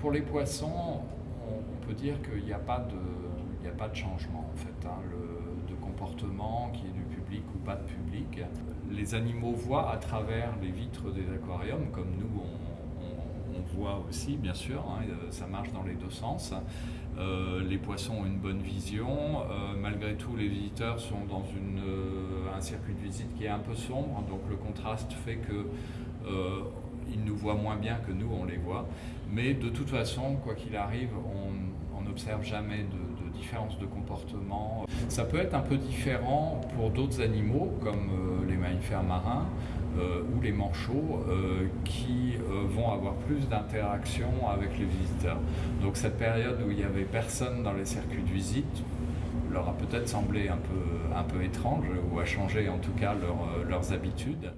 pour les poissons, on, peut dire qu'il n'y a, pas de, changement en fait, hein, de comportement, qui est du public ou pas de public. Les animaux voient à travers les vitres des aquariums, comme nous on, voit aussi bien sûr, hein, ça marche dans les deux sens. Euh, les poissons ont une bonne vision, euh, malgré tout les visiteurs sont dans euh, un circuit de visite qui est un peu sombre, donc le contraste fait que ils nous voient moins bien que nous on les voit. Mais de toute façon, quoi qu'il arrive, on n'observe jamais de, de, différence de comportement. Ça peut être un peu différent pour d'autres animaux, comme euh, les mammifères marins euh, ou les manchots, euh, qui vont avoir plus d'interaction avec les visiteurs. Donc cette période où il n'y avait personne dans les circuits de visite, leur a peut-être semblé un peu, un peu étrange ou a changé en tout cas leurs habitudes.